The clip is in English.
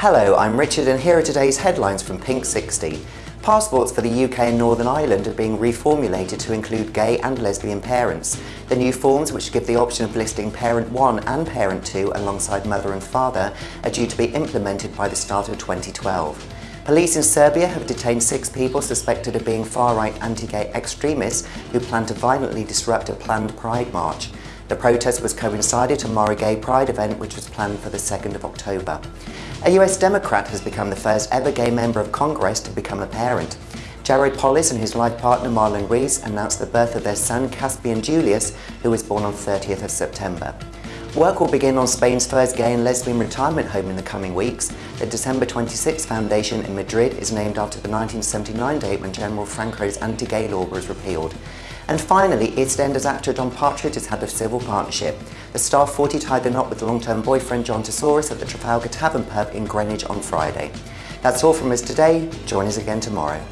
Hello, I'm Richard and here are today's headlines from Pink 60. Passports for the UK and Northern Ireland are being reformulated to include gay and lesbian parents. The new forms, which give the option of listing Parent 1 and Parent 2 alongside mother and father, are due to be implemented by the start of 2012. Police in Serbia have detained six people suspected of being far-right anti-gay extremists who plan to violently disrupt a planned Pride march. The protest was coincided to mar a gay pride event which was planned for the 2nd of October. A US Democrat has become the first ever gay member of Congress to become a parent. Jared Polis and his life partner Marlon Reis announced the birth of their son Caspian Julius, who was born on 30th of September. Work will begin on Spain's first gay and lesbian retirement home in the coming weeks. The December 26 Foundation in Madrid is named after the 1979 date when General Franco's anti-gay law was repealed. And finally, EastEnders actor John Partridge has had a civil partnership. The star 40 tied the knot with long-term boyfriend John Thesaurus at the Trafalgar Tavern pub in Greenwich on Friday. That's all from us today. Join us again tomorrow.